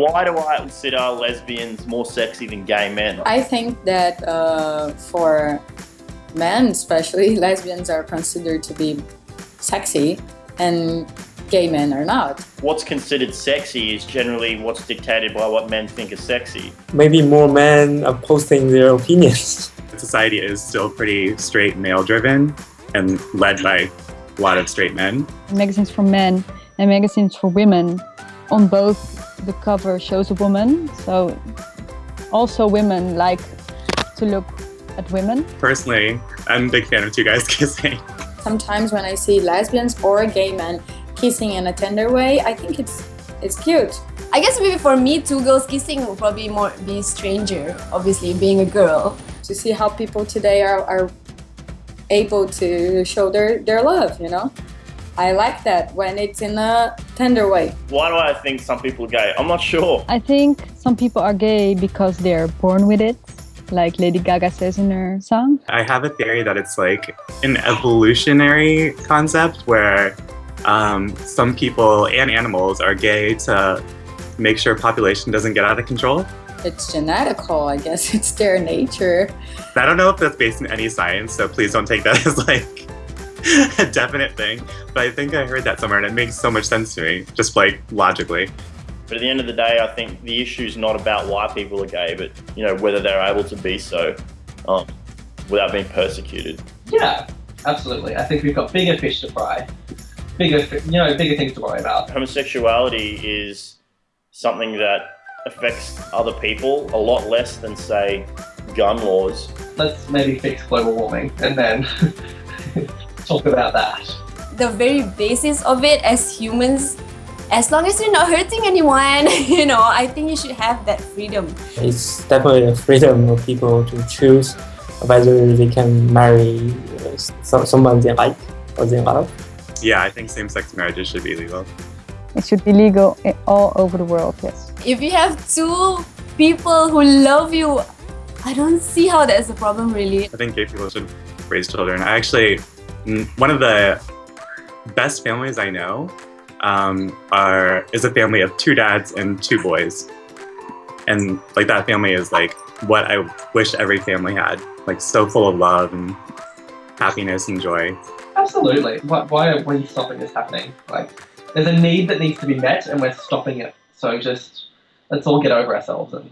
why do I consider lesbians more sexy than gay men? I think that uh, for men especially, lesbians are considered to be sexy and gay men are not. What's considered sexy is generally what's dictated by what men think is sexy. Maybe more men are posting their opinions. Society is still pretty straight male driven and led by a lot of straight men. Magazines for men and magazines for women on both the cover shows a woman so also women like to look at women. Personally, I'm a big fan of two guys kissing. Sometimes when I see lesbians or gay men kissing in a tender way, I think it's it's cute. I guess maybe for me, two girls kissing will probably more be stranger, obviously, being a girl. To see how people today are, are able to show their, their love, you know? I like that when it's in a tender way. Why do I think some people are gay? I'm not sure. I think some people are gay because they're born with it, like Lady Gaga says in her song. I have a theory that it's like an evolutionary concept where um, some people and animals are gay to make sure population doesn't get out of control. It's genetical, I guess it's their nature. I don't know if that's based in any science, so please don't take that as like a definite thing. But I think I heard that somewhere and it makes so much sense to me, just like logically. But at the end of the day, I think the issue is not about why people are gay, but you know whether they're able to be so um, without being persecuted. Yeah, absolutely. I think we've got bigger fish to fry, bigger, you know, bigger things to worry about. Homosexuality is something that affects other people a lot less than say gun laws. Let's maybe fix global warming and then talk about that. The very basis of it as humans, as long as you're not hurting anyone, you know, I think you should have that freedom. It's definitely a freedom of people to choose whether they can marry uh, so- someone they like or they love. Yeah, I think same-sex marriages should be legal. It should be legal all over the world, yes. If you have two people who love you, I don't see how that's a problem really. I think gay people should raise children. I actually, one of the best families I know um, are is a family of two dads and two boys, and like that family is like what I wish every family had. Like so full of love and happiness and joy. Absolutely. Why, why are we stopping this happening? Like, there's a need that needs to be met and we're stopping it. So just, let's all get over ourselves and